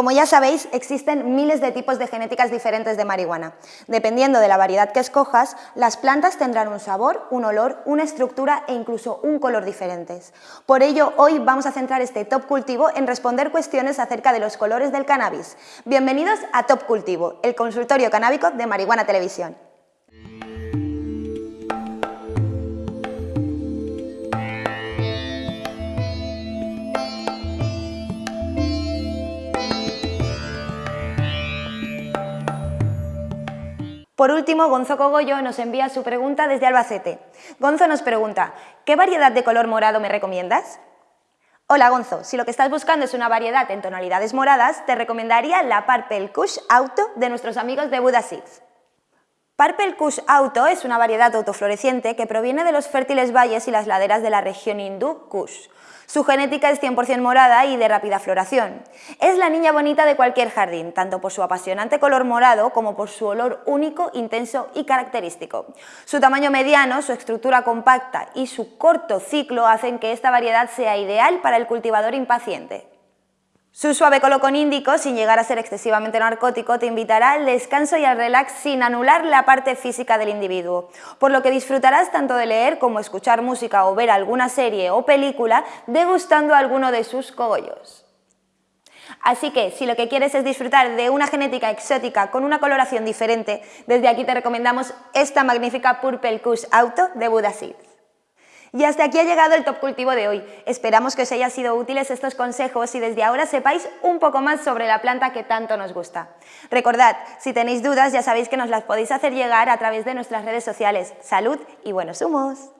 Como ya sabéis, existen miles de tipos de genéticas diferentes de marihuana. Dependiendo de la variedad que escojas, las plantas tendrán un sabor, un olor, una estructura e incluso un color diferentes. Por ello, hoy vamos a centrar este Top Cultivo en responder cuestiones acerca de los colores del cannabis. Bienvenidos a Top Cultivo, el consultorio canábico de Marihuana Televisión. Por último, Gonzo Cogollo nos envía su pregunta desde Albacete. Gonzo nos pregunta, ¿qué variedad de color morado me recomiendas? Hola Gonzo, si lo que estás buscando es una variedad en tonalidades moradas, te recomendaría la Purple Kush Auto de nuestros amigos de Buddha Seeds. Purple Kush Auto es una variedad autofloreciente que proviene de los fértiles valles y las laderas de la región hindú Kush. Su genética es 100% morada y de rápida floración. Es la niña bonita de cualquier jardín, tanto por su apasionante color morado como por su olor único, intenso y característico. Su tamaño mediano, su estructura compacta y su corto ciclo hacen que esta variedad sea ideal para el cultivador impaciente. Su suave colocón índico, sin llegar a ser excesivamente narcótico, te invitará al descanso y al relax sin anular la parte física del individuo, por lo que disfrutarás tanto de leer como escuchar música o ver alguna serie o película degustando alguno de sus cogollos. Así que, si lo que quieres es disfrutar de una genética exótica con una coloración diferente, desde aquí te recomendamos esta magnífica Purple Kush Auto de Seeds. Y hasta aquí ha llegado el Top Cultivo de hoy. Esperamos que os hayan sido útiles estos consejos y desde ahora sepáis un poco más sobre la planta que tanto nos gusta. Recordad, si tenéis dudas ya sabéis que nos las podéis hacer llegar a través de nuestras redes sociales. ¡Salud y buenos humos!